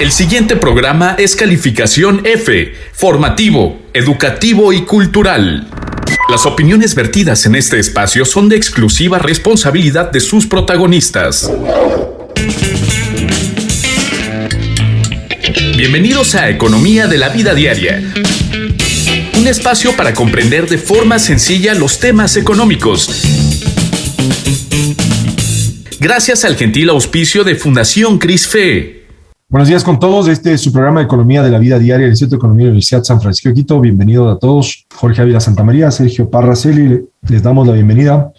El siguiente programa es calificación F, formativo, educativo y cultural. Las opiniones vertidas en este espacio son de exclusiva responsabilidad de sus protagonistas. Bienvenidos a Economía de la Vida Diaria. Un espacio para comprender de forma sencilla los temas económicos. Gracias al gentil auspicio de Fundación CRISFE. Buenos días con todos. Este es su programa de Economía de la Vida Diaria del Instituto de Economía de la Universidad San Francisco de Quito. Bienvenidos a todos. Jorge Ávila Santamaría, Sergio Parraceli, les damos la bienvenida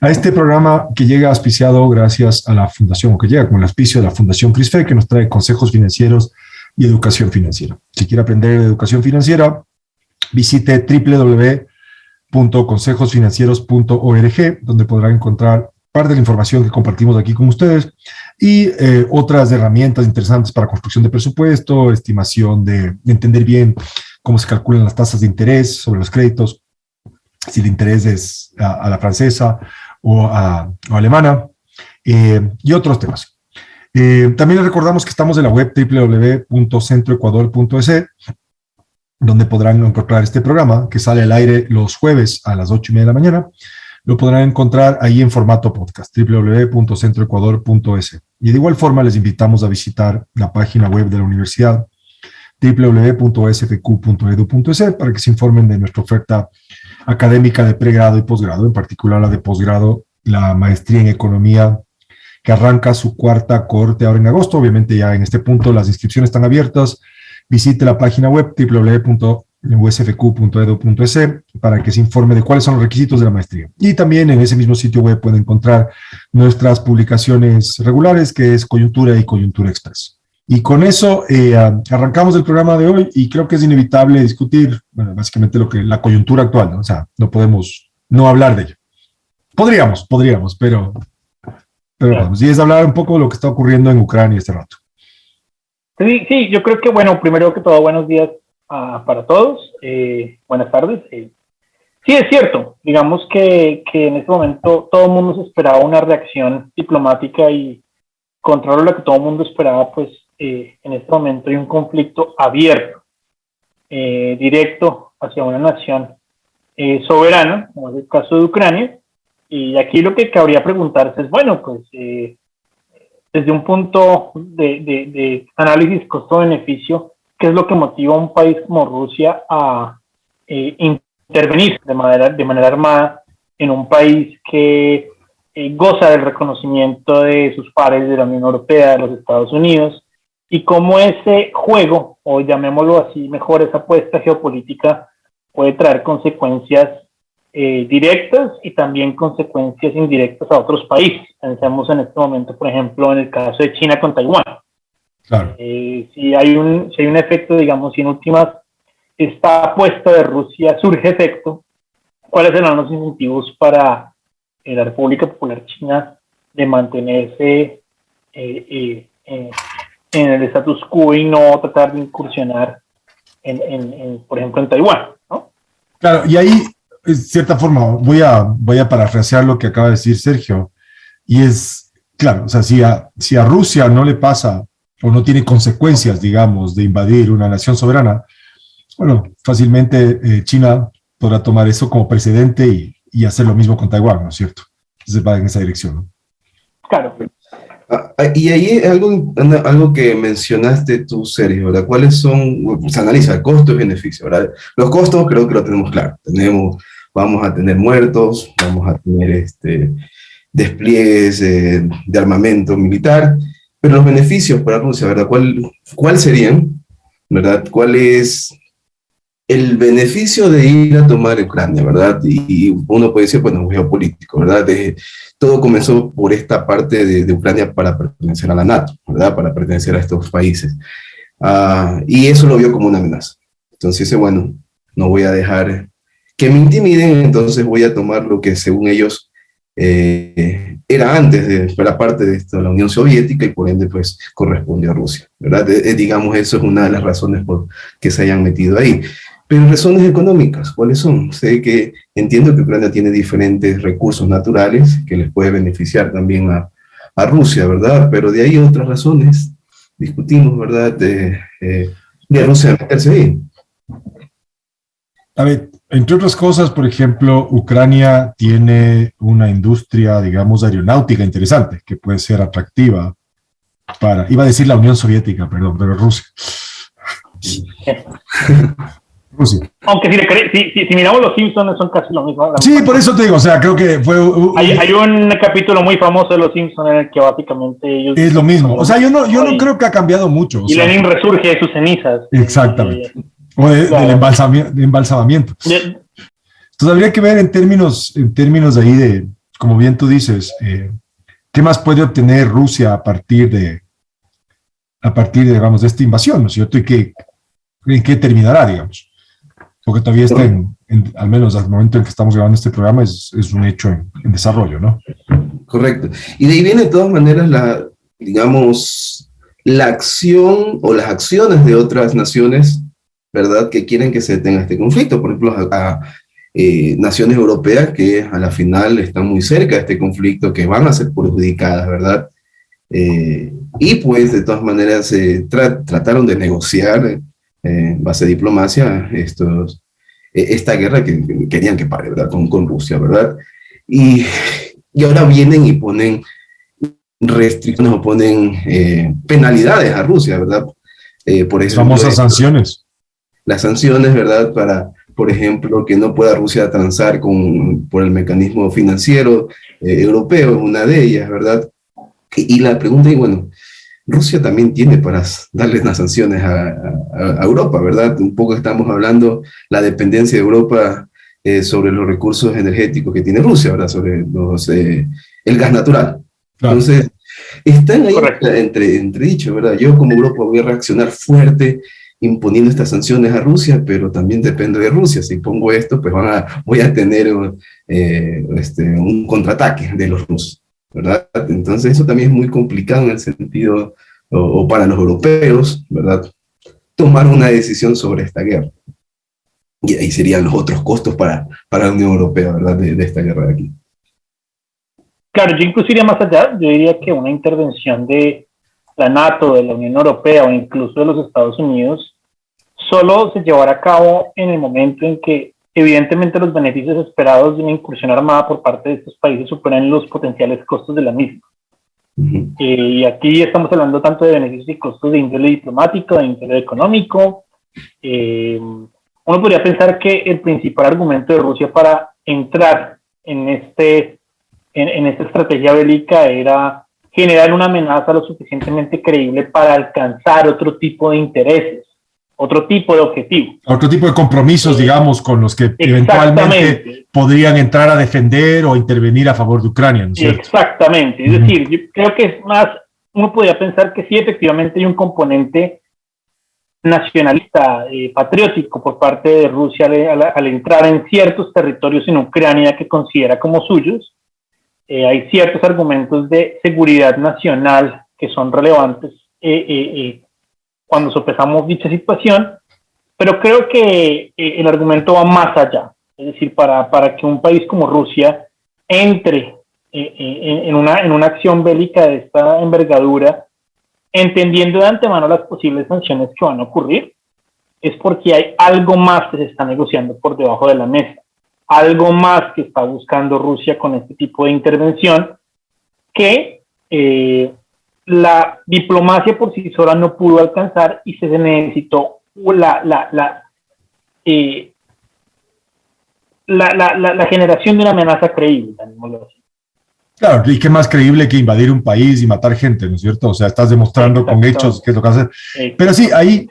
a este programa que llega auspiciado gracias a la Fundación, o que llega con el auspicio de la Fundación CRISFE, que nos trae consejos financieros y educación financiera. Si quiere aprender de educación financiera, visite www.consejosfinancieros.org, donde podrá encontrar parte de la información que compartimos aquí con ustedes y eh, otras herramientas interesantes para construcción de presupuesto, estimación de, entender bien cómo se calculan las tasas de interés sobre los créditos, si el interés es a, la francesa o, a, alemana, eh, y otros temas. Eh, también les recordamos que estamos en la web www.centroecuador.es, donde podrán encontrar este programa que sale al aire los jueves a las 8 y media de la mañana lo podrán encontrar ahí en formato podcast, www.centroecuador.es. Y de igual forma les invitamos a visitar la página web de la universidad, www.sfq.edu.es, para que se informen de nuestra oferta académica de pregrado y posgrado, en particular la de posgrado, la maestría en economía, que arranca su cuarta corte ahora en agosto. Obviamente ya en este punto las inscripciones están abiertas. Visite la página web www usfq.edu.es para que se informe de cuáles son los requisitos de la maestría. Y también en ese mismo sitio web puede encontrar nuestras publicaciones regulares, que es Coyuntura y Coyuntura Express. Y con eso eh, arrancamos el programa de hoy y creo que es inevitable discutir, básicamente lo que la coyuntura actual, o sea, no podemos no hablar de ello. Podríamos, podríamos, pero, pero vamos. Y es hablar un poco de lo que está ocurriendo en Ucrania este rato. Sí, sí, yo creo que, bueno, primero que todo, buenos días para todos. Eh, buenas tardes. Eh, sí, es cierto. Digamos que, que, en este momento todo el mundo se esperaba una reacción diplomática y contrario a lo que todo el mundo esperaba, pues eh, en este momento hay un conflicto abierto, directo hacia una nación soberana, como es el caso de Ucrania. Y aquí lo que cabría preguntarse es, bueno, pues desde un punto de, de, de análisis costo-beneficio, qué es lo que motiva a un país como Rusia a eh, intervenir de manera, de manera armada en un país que eh, goza del reconocimiento de sus pares de la Unión Europea, de los Estados Unidos, y cómo ese juego, o llamémoslo así mejor, esa apuesta geopolítica, puede traer consecuencias eh, directas y también consecuencias indirectas a otros países. Pensemos en este momento, por ejemplo, en el caso de China con Taiwán. Eh, si, hay un, si hay un efecto, digamos, si en últimas esta apuesta de Rusia surge efecto, ¿cuáles serán los incentivos para eh, la República Popular China de mantenerse eh, en el status quo y no tratar de incursionar, en, por ejemplo, en Taiwán? Claro, y ahí, de cierta forma, voy a, voy a parafrasear lo que acaba de decir Sergio, y es, claro, o sea, si a, si a Rusia no le pasa o no tiene consecuencias, digamos, de invadir una nación soberana, bueno, fácilmente eh, China podrá tomar eso como precedente y, y, hacer lo mismo con Taiwán, ¿no es cierto? Entonces va en esa dirección. ¿no? Claro. Ah, ah, y ahí algo, algo que mencionaste tú, Sergio, ¿verdad? ¿Cuáles son, se analiza costos y beneficios, ¿verdad? Los costos creo que lo tenemos claro. Tenemos, vamos a tener muertos, vamos a tener este, despliegues de armamento militar, pero los beneficios para Rusia, ¿verdad? ¿Cuál, cuál serían? ¿Verdad? ¿Cuál es el beneficio de ir a tomar Ucrania, verdad? Y, uno puede decir, bueno, geopolítico, ¿verdad? todo comenzó por esta parte de, Ucrania para pertenecer a la NATO, ¿verdad? Para pertenecer a estos países. Ah, y eso lo vio como una amenaza. Entonces dice, bueno, no voy a dejar que me intimiden, entonces voy a tomar lo que según ellos eh, era antes de la parte de esto, la Unión Soviética y por ende pues corresponde a Rusia, ¿verdad? Eh, eh, digamos, eso es una de las razones por que se hayan metido ahí. Pero razones económicas, ¿cuáles son? Sé que entiendo que Ucrania tiene diferentes recursos naturales que les puede beneficiar también a, a Rusia, ¿verdad? Pero de ahí otras razones discutimos, ¿verdad?, de, eh, de Rusia meterse ahí. Ver, entre otras cosas, por ejemplo, Ucrania tiene una industria, digamos, aeronáutica interesante, que puede ser atractiva para, iba a decir la Unión Soviética, perdón, pero Rusia. Rusia. Aunque si, miramos los Simpsons son casi lo mismo. Sí, por eso te digo, o sea, creo que fue... hay, un capítulo muy famoso de los Simpsons en el que básicamente ellos... Es lo mismo, o sea, yo no, yo no creo que ha cambiado mucho. Y Lenin resurge de sus cenizas. Exactamente. O del embalsamamiento. Entonces habría que ver en términos, en términos de ahí de, como bien tú dices, eh, ¿qué más puede obtener Rusia a partir de, a partir, de, digamos, de esta invasión, ¿no es cierto? Y qué, en qué terminará, digamos porque todavía está en, al menos al momento en que estamos grabando este programa, es, es un hecho en, desarrollo, ¿no? Correcto. Y de ahí viene de todas maneras la, digamos, la acción o las acciones de otras naciones, ¿verdad?, que quieren que se detenga este conflicto. Por ejemplo, a, eh, naciones europeas que a la final están muy cerca de este conflicto, que van a ser perjudicadas, ¿verdad? Eh, y pues de todas maneras se trataron de negociar en base a diplomacia estos, e, esta guerra que, querían que pare, ¿verdad? Con, con Rusia, ¿verdad? Y, y, ahora vienen y ponen restricciones o ponen eh, penalidades a Rusia, ¿verdad? Eh, por eso famosas sanciones. Las sanciones, ¿verdad? Para, por ejemplo, que no pueda Rusia transar con, por el mecanismo financiero eh, europeo, es una de ellas, ¿verdad? Y, y la pregunta es, bueno, Rusia también tiene para darle unas sanciones a, Europa, ¿verdad? Un poco estamos hablando la dependencia de Europa eh, sobre los recursos energéticos que tiene Rusia, ¿verdad? Sobre los, eh, el gas natural. Entonces, están ahí entre, entre dicho, ¿verdad? Yo como Europa voy a reaccionar fuerte imponiendo estas sanciones a Rusia, pero también depende de Rusia. Si pongo esto, pues van a, voy a tener eh, este, un contraataque de los rusos. ¿verdad? Entonces eso también es muy complicado en el sentido, o, para los europeos, ¿verdad? Tomar una decisión sobre esta guerra. Y ahí serían los otros costos para, para la Unión Europea, ¿verdad? De, esta guerra de aquí. Claro, yo incluso iría más allá, yo diría que una intervención de la NATO, de la Unión Europea o incluso de los Estados Unidos, solo se llevará a cabo en el momento en que Evidentemente los beneficios esperados de una incursión armada por parte de estos países superan los potenciales costos de la misma. Eh, y aquí estamos hablando tanto de beneficios y costos de índole diplomático, de índole económico. Eh, uno podría pensar que el principal argumento de Rusia para entrar en, este, en, en esta estrategia bélica era generar una amenaza lo suficientemente creíble para alcanzar otro tipo de intereses otro tipo de objetivo. Otro tipo de compromisos, digamos, con los que eventualmente podrían entrar a defender o intervenir a favor de Ucrania, ¿no es cierto? Exactamente, es decir, yo creo que es más, uno podría pensar que sí, efectivamente hay un componente nacionalista, eh, patriótico por parte de Rusia al, entrar en ciertos territorios en Ucrania que considera como suyos. Eh, hay ciertos argumentos de seguridad nacional que son relevantes eh, cuando sopesamos dicha situación, pero creo que eh, el argumento va más allá. Es decir, para, para que un país como Rusia entre eh, eh, en, una, en una acción bélica de esta envergadura, entendiendo de antemano las posibles sanciones que van a ocurrir, es porque hay algo más que se está negociando por debajo de la mesa, algo más que está buscando Rusia con este tipo de intervención que la diplomacia por sí sola no pudo alcanzar y se necesitó la, la, la, eh, la, generación de una amenaza creíble, Claro, y qué más creíble que invadir un país y matar gente, ¿no es cierto? O sea, estás demostrando con hechos qué es lo que hacer. Pero sí, ahí,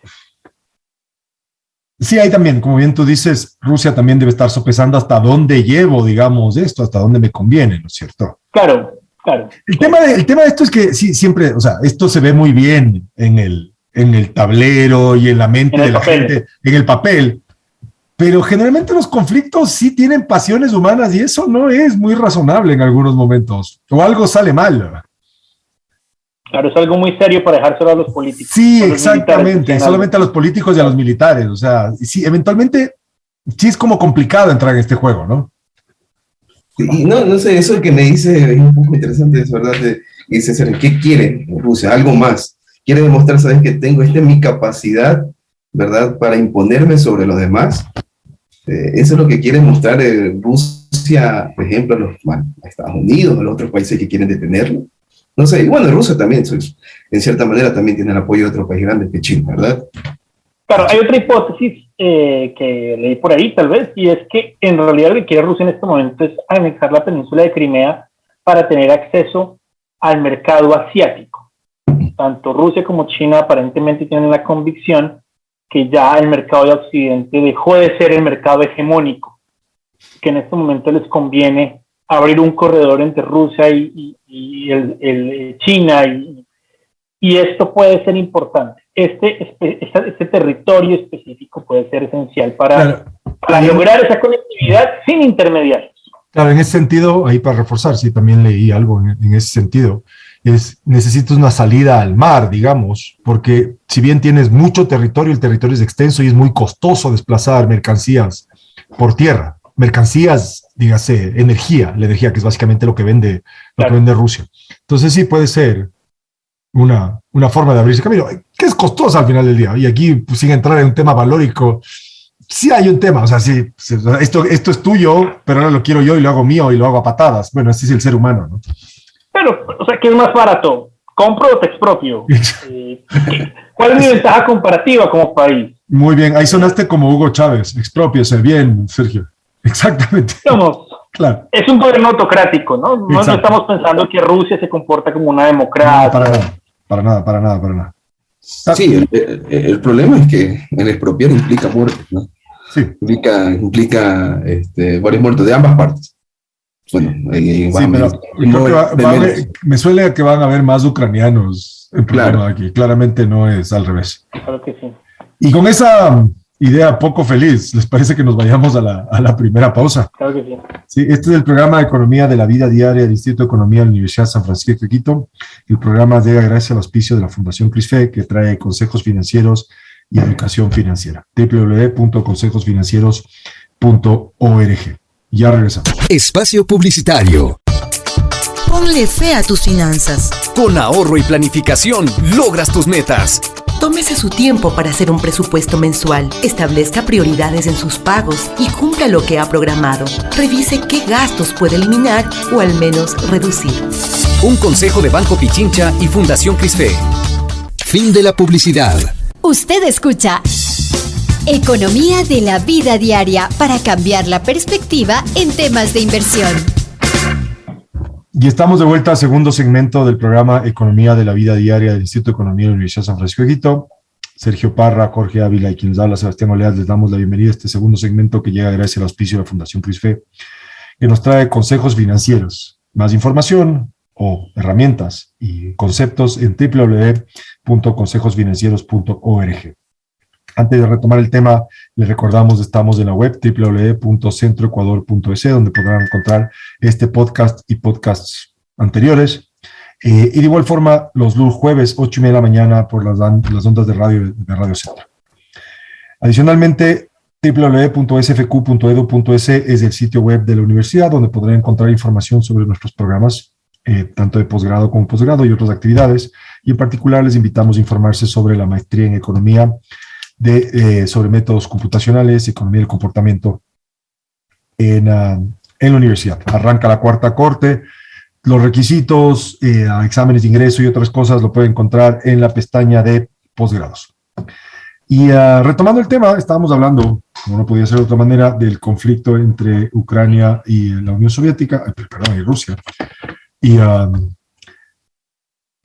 sí, ahí también, como bien tú dices, Rusia también debe estar sopesando hasta dónde llevo, digamos, esto, hasta dónde me conviene, ¿no es cierto? Claro, Claro. El tema, de, el tema de esto es que sí, siempre, o sea, esto se ve muy bien en el, en el tablero y en la mente de la gente, en el papel, pero generalmente los conflictos sí tienen pasiones humanas y eso no es muy razonable en algunos momentos, o algo sale mal. Claro, es algo muy serio para dejárselo a los políticos. Sí, exactamente, solamente a los políticos y a los militares, o sea, sí, eventualmente sí es como complicado entrar en este juego, ¿no? Y no, no sé, eso que me dice es un poco interesante, es verdad. dice, ¿qué quiere Rusia? Algo más. quiere demostrar, ¿sabes? Que tengo, esta es mi capacidad, ¿verdad? Para imponerme sobre los demás. Eh, eso es lo que quiere mostrar eh, Rusia, por ejemplo, a, los, a Estados Unidos, a los otros países que quieren detenerlo. No sé, y bueno, Rusia también, en cierta manera, también tiene el apoyo de otros países grandes que China, ¿verdad? Claro, hay otra hipótesis eh, que leí por ahí, tal vez, y es que en realidad lo que quiere Rusia en este momento es anexar la península de Crimea para tener acceso al mercado asiático. Tanto Rusia como China aparentemente tienen la convicción que ya el mercado de Occidente dejó de ser el mercado hegemónico, que en este momento les conviene abrir un corredor entre Rusia y, el, el, China y, y esto puede ser importante. Este, este, este, territorio específico puede ser esencial para, lograr esa conectividad sin intermediarios. Claro, en ese sentido, ahí para reforzar, sí, también leí algo en, ese sentido, es necesitas una salida al mar, digamos, porque si bien tienes mucho territorio, el territorio es extenso y es muy costoso desplazar mercancías por tierra, mercancías, dígase, energía, la energía que es básicamente lo que vende, lo que vende Rusia. Entonces sí puede ser una, una forma de abrirse camino, que es costosa al final del día. Y aquí, pues, sin entrar en un tema valórico, sí hay un tema, o sea, sí, esto, esto es tuyo, pero ahora lo quiero yo y lo hago mío y lo hago a patadas. Bueno, así es el ser humano, ¿no? Pero, o sea, ¿qué es más barato? ¿Compro o te expropio? Eh, ¿Cuál es mi ventaja comparativa como país? Muy bien, ahí sonaste como Hugo Chávez, expropiese, bien, Sergio. Exactamente. Vamos, claro. Es un gobierno autocrático, ¿no? No, estamos pensando que Rusia se comporta como una democracia. para nada, para nada, para nada, para nada. Sí, el, problema es que el expropiar implica muertes, ¿no? Sí. Implica, implica este, varios muertos de ambas partes. Bueno, sí, me suele que van a haber más ucranianos en claro. aquí. Claramente no es al revés. Claro que sí. Y con esa idea poco feliz. ¿Les parece que nos vayamos a la, a la primera pausa? Claro que sí. Sí, este es el programa de Economía de la Vida Diaria del Instituto de Economía de la Universidad San Francisco de Quito. El programa llega gracias al auspicio de la Fundación CRISFE, que trae consejos financieros y educación financiera. www.consejosfinancieros.org. Ya regresamos. Espacio Publicitario. Ponle fe a tus finanzas. Con ahorro y planificación logras tus metas. Tómese su tiempo para hacer un presupuesto mensual, establezca prioridades en sus pagos y cumpla lo que ha programado. Revise qué gastos puede eliminar o al menos reducir. Un consejo de Banco Pichincha y Fundación Crisfe. Fin de la publicidad. Usted escucha Economía de la vida diaria para cambiar la perspectiva en temas de inversión. Y estamos de vuelta al segundo segmento del programa Economía de la Vida Diaria del Instituto de Economía de la Universidad de San Francisco de Quito. Sergio Parra, Jorge Ávila y quien nos habla, Sebastián Oleas, les damos la bienvenida a este segundo segmento que llega gracias al auspicio de la Fundación CRISFE, que nos trae consejos financieros. Más información o herramientas y conceptos en www.consejosfinancieros.org. Antes de retomar el tema, les recordamos, estamos en la web www.centroecuador.es, donde podrán encontrar este podcast y podcasts anteriores. Eh, y de igual forma, los jueves, 8 y media de la mañana, por las, las ondas de radio de Radio Centro. Adicionalmente, www.sfq.edu.es es el sitio web de la universidad, donde podrán encontrar información sobre nuestros programas, eh, tanto de posgrado como posgrado y otras actividades. Y en particular, les invitamos a informarse sobre la maestría en economía de, eh, sobre métodos computacionales, economía del comportamiento en, ah, en, la universidad. Arranca la cuarta corte, los requisitos, eh, exámenes de ingreso y otras cosas lo pueden encontrar en la pestaña de posgrados. Y ah, retomando el tema, estábamos hablando, como no podía ser de otra manera, del conflicto entre Ucrania y la Unión Soviética, eh, perdón, y Rusia. Y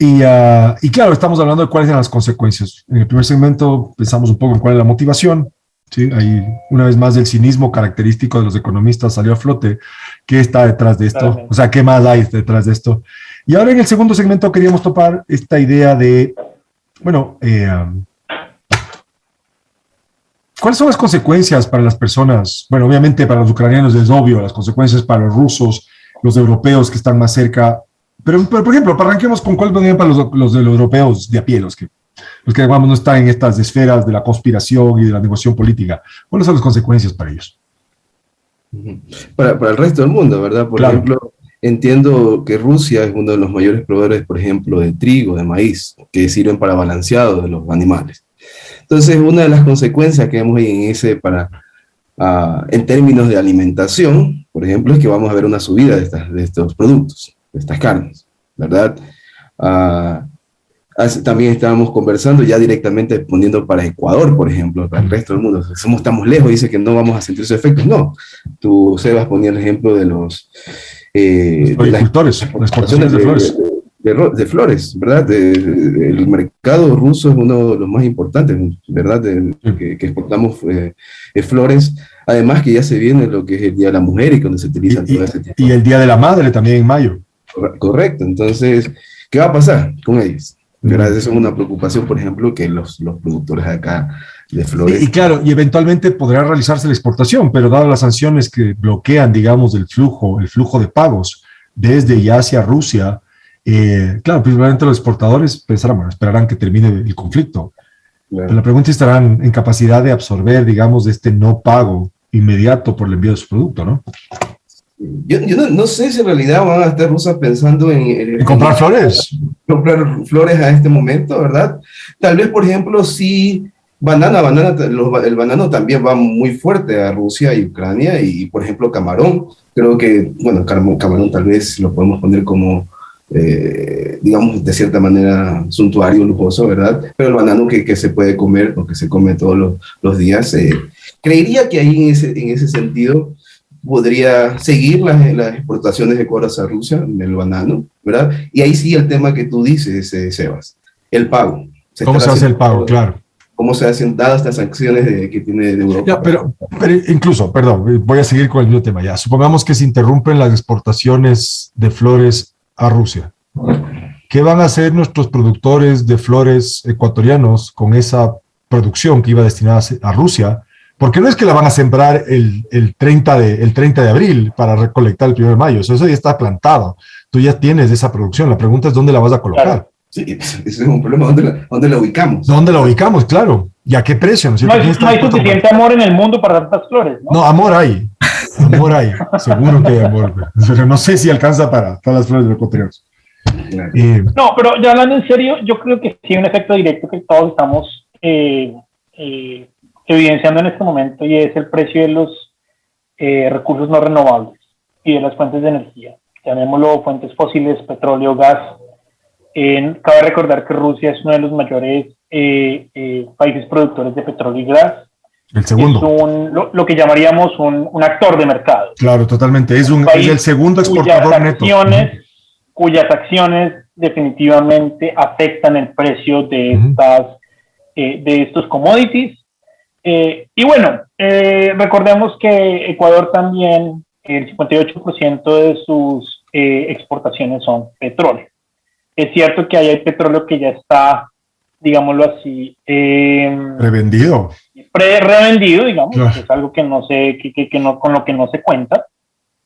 ah, Ah, y, claro, estamos hablando de cuáles son las consecuencias. En el primer segmento pensamos un poco en cuál es la motivación. ¿sí? Ahí, una vez más, el cinismo característico de los economistas salió a flote. ¿Qué está detrás de esto? O sea, ¿qué más hay detrás de esto? Y ahora en el segundo segmento queríamos topar esta idea de, bueno, eh, ¿cuáles son las consecuencias para las personas? Bueno, obviamente para los ucranianos es obvio, las consecuencias para los rusos, los europeos que están más cerca pero, por ejemplo, arranquemos con cuál vendría para los, los, de los europeos de a pie, los que, los que no están en estas esferas de la conspiración y de la negociación política. ¿Cuáles son las consecuencias para ellos? Para, para el resto del mundo, ¿verdad? Por ejemplo, entiendo que Rusia es uno de los mayores proveedores, por ejemplo, de trigo, de maíz, que sirven para balanceado de los animales. Entonces, una de las consecuencias que vemos en ese para, ah, en términos de alimentación, por ejemplo, es que vamos a ver una subida de, estas, de estos productos, estas carnes, ¿verdad? Uh, también estábamos conversando ya directamente poniendo para Ecuador, por ejemplo, para el resto del mundo. Somos, estamos lejos, dice que no vamos a sentir sus efectos. No, tú, Sebas, ponía el ejemplo de los... Eh, las exportaciones de, flores. De, flores, ¿verdad? el mercado ruso es uno de los más importantes, ¿verdad? que, exportamos eh, flores. Además que ya se viene lo que es el Día de la Mujer y cuando se utiliza y, todo ese tipo. Y el Día de la Madre también en mayo. Correcto, entonces, ¿qué va a pasar con ellos? Gracias, eso es una preocupación, por ejemplo, que los, los productores acá de flores... Y, claro, y eventualmente podrá realizarse la exportación, pero dado las sanciones que bloquean, digamos, el flujo, el flujo de pagos desde y hacia Rusia, eh, claro, principalmente los exportadores pensarán, bueno, esperarán que termine el conflicto. Pero la pregunta es, ¿estarán en capacidad de absorber, digamos, este no pago inmediato por el envío de su producto, no? Yo, yo no, sé si en realidad van a estar rusas pensando en, comprar flores. Comprar flores a este momento, ¿verdad? Tal vez, por ejemplo, si banana, banana, el banano también va muy fuerte a Rusia y Ucrania y, por ejemplo, camarón. Creo que, bueno, camarón tal vez lo podemos poner como, eh, digamos, de cierta manera suntuario, lujoso, ¿verdad? Pero el banano que, que se puede comer o que se come todos los, los días, eh, creería que ahí en ese, en ese sentido podría seguir las, las exportaciones de Ecuador a Rusia, en el banano, ¿verdad? Y ahí sí el tema que tú dices, eh, Sebas, el pago. ¿Cómo se hace el pago? Claro. ¿Cómo se hacen dadas estas sanciones de, que tiene de Europa? Ya, pero, pero incluso, perdón, voy a seguir con el mismo tema ya. Supongamos que se interrumpen las exportaciones de flores a Rusia. ¿Qué van a hacer nuestros productores de flores ecuatorianos con esa producción que iba destinada a Rusia porque no es que la van a sembrar el, el, 30, de, el 30 de abril para recolectar el 1 de mayo, eso, ya está plantado. Tú ya tienes esa producción, la pregunta es dónde la vas a colocar. Sí, ese es un problema, ¿dónde la, dónde la ubicamos? ¿Dónde la ubicamos? Claro. ¿Y a qué precio? No, hay, suficiente amor en el mundo para tantas flores, ¿no? No, amor hay. Amor hay. Seguro que hay amor. Pero no sé si alcanza para todas las flores de los eh, no, pero ya hablando en serio, yo creo que sí hay un efecto directo que todos estamos eh, eh, evidenciando en este momento y es el precio de los eh, recursos no renovables y de las fuentes de energía. Llamémoslo fuentes fósiles, petróleo, gas. cabe recordar que Rusia es uno de los mayores eh, eh, países productores de petróleo y gas. El segundo. Es un, lo, que llamaríamos un, un, actor de mercado. Claro, totalmente. Es, un, es el segundo exportador cuyas acciones. Cuyas acciones definitivamente afectan el precio de, estas, de estos commodities eh, y bueno, eh, recordemos que Ecuador también, el 58% de sus eh, exportaciones son petróleo. Es cierto que hay petróleo que ya está, digámoslo así, revendido. revendido, digamos, es algo que no sé, que, que, no, con lo que no se cuenta.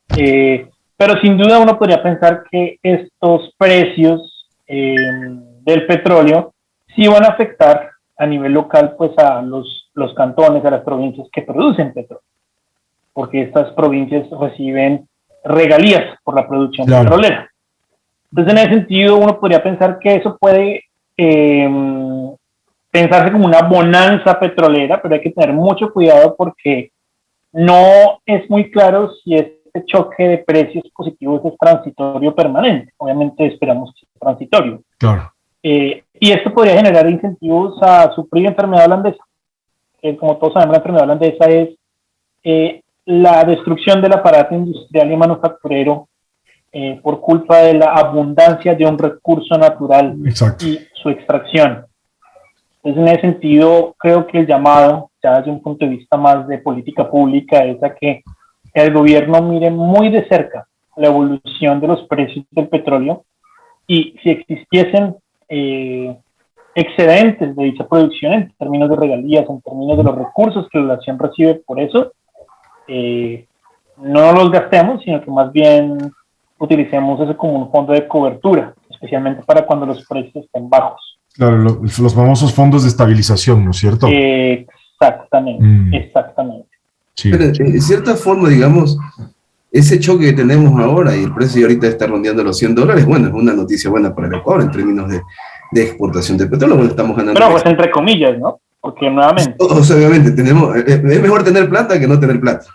pero sin duda uno podría pensar que estos precios del petróleo sí van a afectar a nivel local pues a los, los cantones, a las provincias que producen petróleo, porque estas provincias reciben regalías por la producción petrolera. Entonces, en ese sentido, uno podría pensar que eso puede em, pensarse como una bonanza petrolera, pero hay que tener mucho cuidado porque no es muy claro si este choque de precios positivos es transitorio o permanente. Obviamente esperamos que sea transitorio. Claro. Eh, y esto podría generar incentivos a sufrir enfermedad holandesa. como todos sabemos, la enfermedad holandesa es eh, la destrucción del aparato industrial y manufacturero eh, por culpa de la abundancia de un recurso natural y su extracción. Entonces, en ese sentido, creo que el llamado, ya desde un punto de vista más de política pública, es a que el gobierno mire muy de cerca la evolución de los precios del petróleo y si existiesen eh, excedentes de dicha producción en términos de regalías, en términos de los recursos que la nación recibe por eso, eh, no los gastemos, sino que más bien utilicemos eso como un fondo de cobertura, especialmente para cuando los precios estén bajos. Claro, los, famosos fondos de estabilización, ¿no es cierto? exactamente, mm. exactamente. Pero, en cierta forma, digamos, ese choque que tenemos ahora y el precio ahorita está rondeando los 100 dólares, bueno, es una noticia buena para el Ecuador en términos de, de exportación de petróleo, bueno, estamos ganando. Pero pues entre comillas, ¿no? Porque nuevamente. O sea, obviamente, tenemos, eh, eh, es mejor tener plata que no tener plata.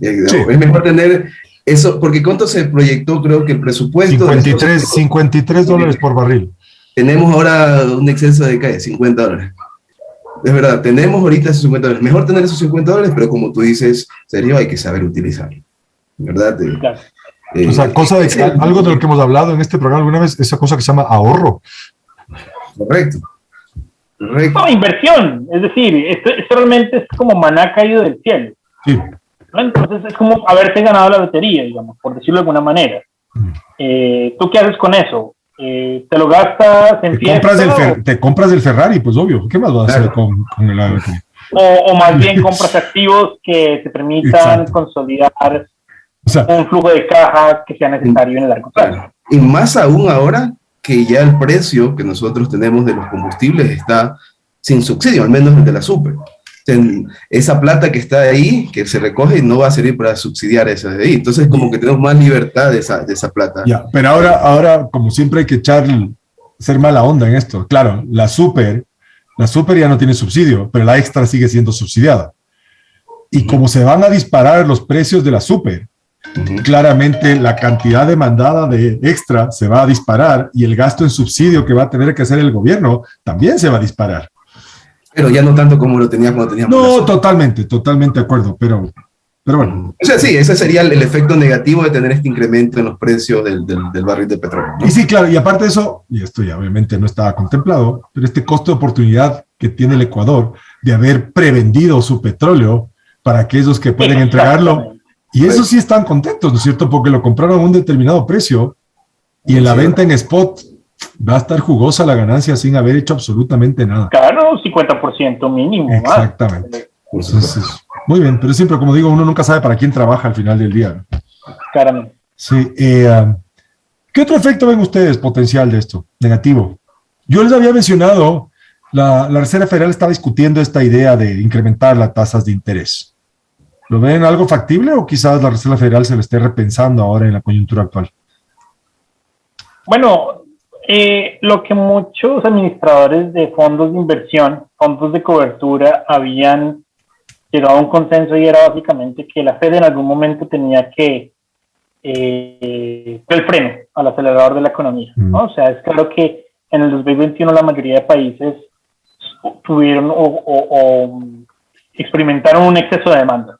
Eh, sí. Es mejor tener eso, porque ¿cuánto se proyectó? Creo que el presupuesto... 53, 53 dólares por barril. Tenemos ahora un exceso de ¿qué? 50 dólares. Es verdad, tenemos ahorita esos 50 dólares. Mejor tener esos 50 dólares, pero como tú dices, serio, hay que saber utilizarlo. ¿Verdad? Claro. Eh, o sea, cosa de, algo de lo que hemos hablado en este programa alguna vez, esa cosa que se llama ahorro. Correcto. Correcto. No, inversión. Es decir, esto, esto realmente es como maná caído del cielo. Sí. Entonces es como haberte ganado la lotería, digamos, por decirlo de alguna manera. Eh, ¿Tú qué haces con eso? Eh, ¿Te lo gastas en te compras, el te compras el Ferrari, pues obvio. ¿Qué más vas a hacer con, con el o, o, más bien compras activos que te permitan consolidar o sea, un flujo de caja que sea necesario en el largo plazo. Y más aún ahora que ya el precio que nosotros tenemos de los combustibles está sin subsidio, al menos el de la super esa plata que está ahí, que se recoge, no va a servir para subsidiar esa de ahí. Entonces, como que tenemos más libertad de esa, de esa plata. Ya, pero ahora, ahora, como siempre, hay que echar, ser mala onda en esto. Claro, la super, la super ya no tiene subsidio, pero la extra sigue siendo subsidiada. Y como se van a disparar los precios de la super, claramente la cantidad demandada de extra se va a disparar y el gasto en subsidio que va a tener que hacer el gobierno también se va a disparar. Pero ya no tanto como lo tenía cuando teníamos. No, totalmente, totalmente de acuerdo, pero, pero bueno. O sea, sí, ese sería el, efecto negativo de tener este incremento en los precios del, del, barril de petróleo. Y sí, claro, y aparte de eso, y esto ya obviamente no estaba contemplado, pero este costo de oportunidad que tiene el Ecuador de haber prevendido su petróleo para aquellos que pueden entregarlo, y eso sí están contentos, ¿no es cierto? Porque lo compraron a un determinado precio y en la venta en spot va a estar jugosa la ganancia sin haber hecho absolutamente nada. Claro, 50% mínimo. Exactamente. muy bien, pero siempre, como digo, uno nunca sabe para quién trabaja al final del día. Claramente. Sí. Eh, um, ¿Qué otro efecto ven ustedes potencial de esto? Negativo. Yo les había mencionado, la, la Reserva Federal está discutiendo esta idea de incrementar las tasas de interés. ¿Lo ven algo factible o quizás la Reserva Federal se lo esté repensando ahora en la coyuntura actual? Bueno, eh, lo que muchos administradores de fondos de inversión, fondos de cobertura, habían llegado a un consenso y era básicamente que la Fed en algún momento tenía que eh, el freno al acelerador de la economía. Mm. O sea, es claro que en el 2021 la mayoría de países tuvieron o, experimentaron un exceso de demanda.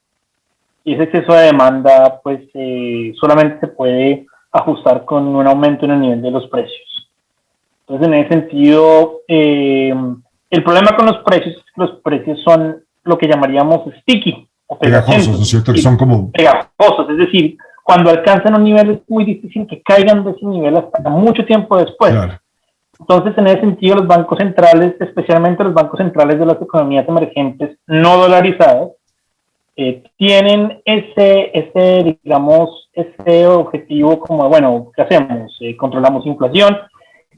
Y ese exceso de demanda, pues, eh, solamente se puede ajustar con un aumento en el nivel de los precios. Entonces, en ese sentido, eh, el problema con los precios es que los precios son lo que llamaríamos sticky. O pegajosos, ¿no es cierto? Que son como... Pegajosos, es decir, cuando alcanzan un nivel es muy difícil que caigan de ese nivel hasta mucho tiempo después. Entonces, en ese sentido, los bancos centrales, especialmente los bancos centrales de las economías emergentes no dolarizadas, eh, tienen ese, ese, digamos, ese objetivo como, bueno, ¿qué hacemos? Eh, controlamos inflación,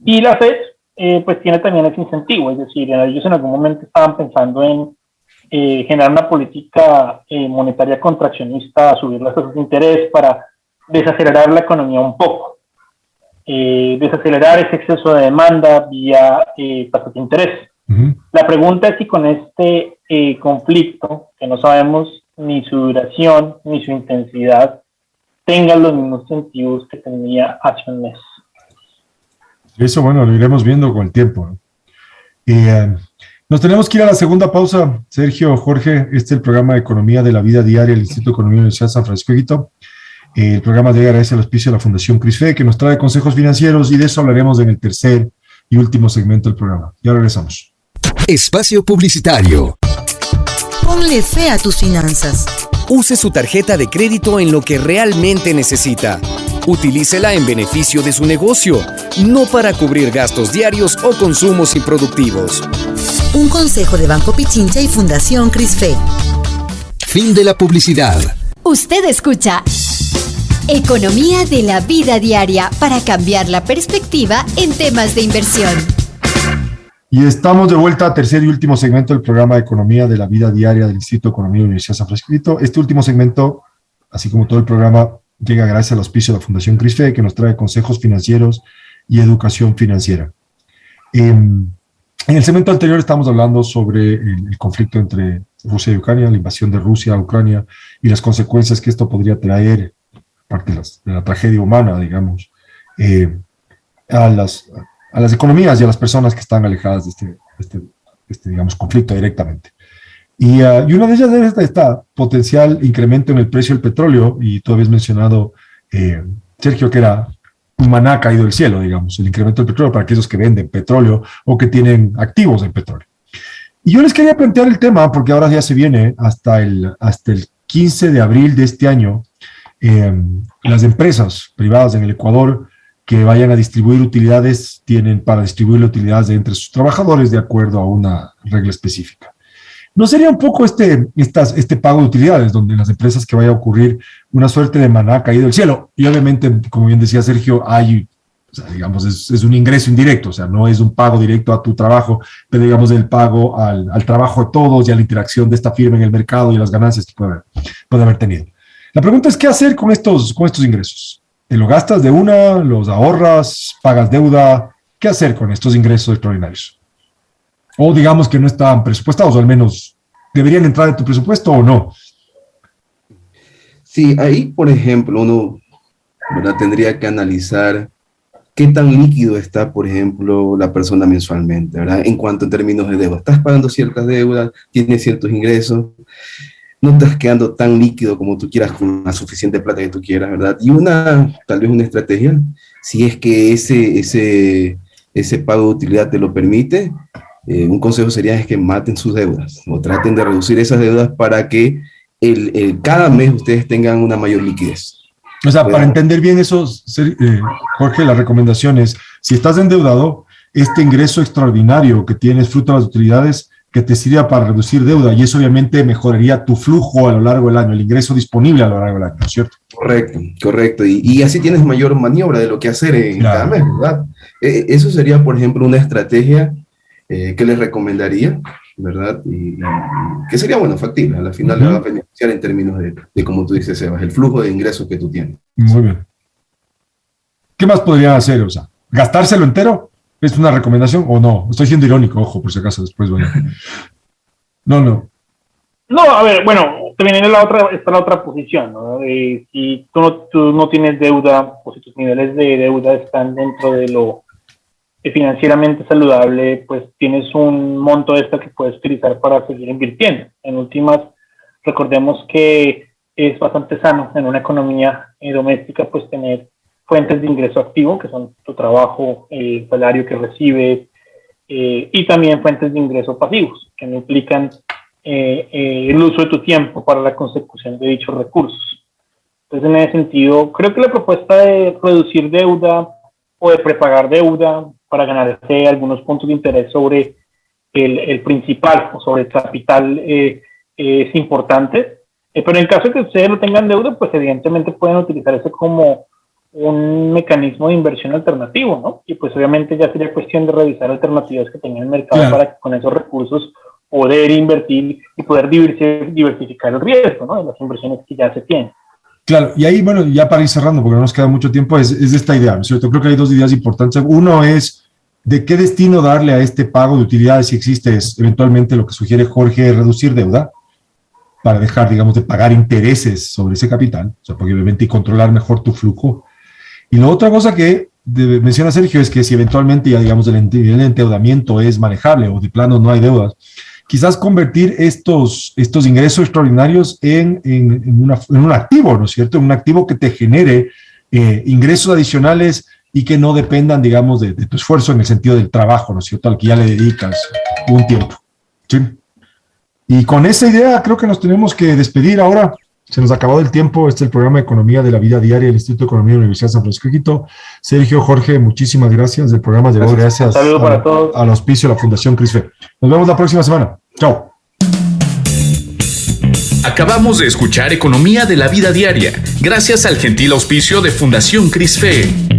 y la FED, eh, pues tiene también ese incentivo, es decir, ellos en algún momento estaban pensando en eh, generar una política eh, monetaria contraccionista, subir las tasas de interés para desacelerar la economía un poco, desacelerar ese exceso de demanda vía tasas de interés. La pregunta es si con este conflicto, que no sabemos ni su duración ni su intensidad, tengan los mismos incentivos que tenía hace un mes. Eso, bueno, lo iremos viendo con el tiempo. Eh, nos tenemos que ir a la segunda pausa. Sergio, Jorge, este es el programa de Economía de la Vida Diaria del Instituto de Economía de la Universidad de San Francisco de Quito. Eh, el programa de agradece al auspicio de la Fundación CRISFE, que nos trae consejos financieros y de eso hablaremos en el tercer y último segmento del programa. Ya regresamos. Espacio Publicitario. Ponle fe a tus finanzas. Use su tarjeta de crédito en lo que realmente necesita. Utilícela en beneficio de su negocio, no para cubrir gastos diarios o consumos improductivos. Un consejo de Banco Pichincha y Fundación CRISFE. Fin de la publicidad. Usted escucha Economía de la vida diaria para cambiar la perspectiva en temas de inversión. Y estamos de vuelta a tercer y último segmento del programa de Economía de la Vida Diaria del Instituto de Economía de la Universidad de San Francisco. Este último segmento, así como todo el programa, llega gracias al auspicio de la Fundación CRISFE, que nos trae consejos financieros y educación financiera. Em, en el segmento anterior estamos hablando sobre el, conflicto entre Rusia y Ucrania, la invasión de Rusia a Ucrania y las consecuencias que esto podría traer, parte de, la tragedia humana, digamos, eh, a, las, a las economías y a las personas que están alejadas de este, este, este digamos, conflicto directamente. Y, uh, y, una de ellas es esta potencial incremento en el precio del petróleo, y tú habías mencionado, eh, Sergio, que era un maná caído del cielo, digamos, el incremento del petróleo para aquellos que venden petróleo o que tienen activos en petróleo. Y yo les quería plantear el tema, porque ahora ya se viene hasta el, hasta el 15 de abril de este año, eh, las empresas privadas en el Ecuador que vayan a distribuir utilidades tienen para distribuir utilidades entre sus trabajadores de acuerdo a una regla específica. ¿No sería un poco este, este pago de utilidades, donde las empresas que vaya a ocurrir una suerte de maná caído del cielo? Y obviamente, como bien decía Sergio, hay, digamos, es, un ingreso indirecto, o sea, no es un pago directo a tu trabajo, pero digamos el pago al, al, trabajo de todos y a la interacción de esta firma en el mercado y las ganancias que puede haber, puede haber tenido. La pregunta es, ¿qué hacer con estos, con estos ingresos? ¿Te lo gastas de una? ¿Los ahorras? ¿Pagas deuda? ¿Qué hacer con estos ingresos extraordinarios? O digamos que no están presupuestados, o al menos deberían entrar en tu presupuesto o no. Sí, ahí, por ejemplo, uno tendría que analizar qué tan líquido está, por ejemplo, la persona mensualmente, ¿verdad? En cuanto a términos de deuda. Estás pagando ciertas deudas, tienes ciertos ingresos, no estás quedando tan líquido como tú quieras con la suficiente plata que tú quieras, ¿verdad? Y una, tal vez una estrategia, si es que ese, ese, ese pago de utilidad te lo permite, eh, un consejo sería es que maten sus deudas o traten de reducir esas deudas para que el, cada mes ustedes tengan una mayor liquidez. O sea, para entender bien eso, eh, Jorge, la recomendación es, si estás endeudado, este ingreso extraordinario que tienes fruto de las utilidades, que te sirva para reducir deuda y eso obviamente mejoraría tu flujo a lo largo del año, el ingreso disponible a lo largo del año, ¿no es cierto? Correcto, correcto. Y, así tienes mayor maniobra de lo que hacer en cada mes, ¿verdad? Eh, eso sería, por ejemplo, una estrategia eh, que les recomendaría, ¿verdad? Y, que sería, bueno, factible. A la final le va a beneficiar en términos de, de, como tú dices, Sebas, el flujo de ingresos que tú tienes. Muy bien. ¿Qué más podrían hacer? O sea, ¿gastárselo entero? ¿Es una recomendación o no? Estoy siendo irónico, ojo, por si acaso después, bueno. No, no. No, a ver, bueno, también la otra, está la otra posición, ¿no? si tú no, tú no tienes deuda o si tus niveles de deuda están dentro de lo financieramente saludable, pues tienes un monto extra que puedes utilizar para seguir invirtiendo. En últimas, recordemos que es bastante sano en una economía eh, doméstica, pues tener fuentes de ingreso activo, que son tu trabajo, el salario que recibes, eh, y también fuentes de ingreso pasivos, que no implican eh, eh, el uso de tu tiempo para la consecución de dichos recursos. Entonces, en ese sentido, creo que la propuesta de reducir deuda o de prepagar deuda para ganarse algunos puntos de interés sobre el, el principal o sobre el capital es importante. pero en caso de que ustedes no tengan deuda, pues evidentemente pueden utilizar eso como un mecanismo de inversión alternativo, ¿no? Y pues obviamente ya sería cuestión de revisar alternativas que tenga el mercado para con esos recursos poder invertir y poder diversificar el riesgo, ¿no? De las inversiones que ya se tienen. Claro, y ahí, bueno, ya para ir cerrando, porque no nos queda mucho tiempo, es, es esta idea, ¿no es cierto? Creo que hay dos ideas importantes. Uno es de qué destino darle a este pago de utilidades, si existe, es eventualmente lo que sugiere Jorge, reducir deuda, para dejar, digamos, de pagar intereses sobre ese capital, o sea, porque obviamente y controlar mejor tu flujo. Y la otra cosa que menciona Sergio es que si eventualmente ya digamos el endeudamiento es manejable o de plano no hay deudas, quizás convertir estos, estos ingresos extraordinarios en, en, un activo, ¿no es cierto? En un activo que te genere eh, ingresos adicionales y que no dependan, digamos, de, de, tu esfuerzo en el sentido del trabajo, ¿no es cierto? Al que ya le dedicas un tiempo. ¿sí? Y con esa idea creo que nos tenemos que despedir ahora. Se nos ha acabado el tiempo. Este es el programa de Economía de la Vida Diaria del Instituto de Economía de la Universidad de San Francisco de Quito. Sergio, Jorge, muchísimas gracias. El programa llegó gracias, gracias para todos. al auspicio de la Fundación CRISFE. Nos vemos la próxima semana. Chao. Acabamos de escuchar Economía de la Vida Diaria, gracias al gentil auspicio de Fundación CRISFE.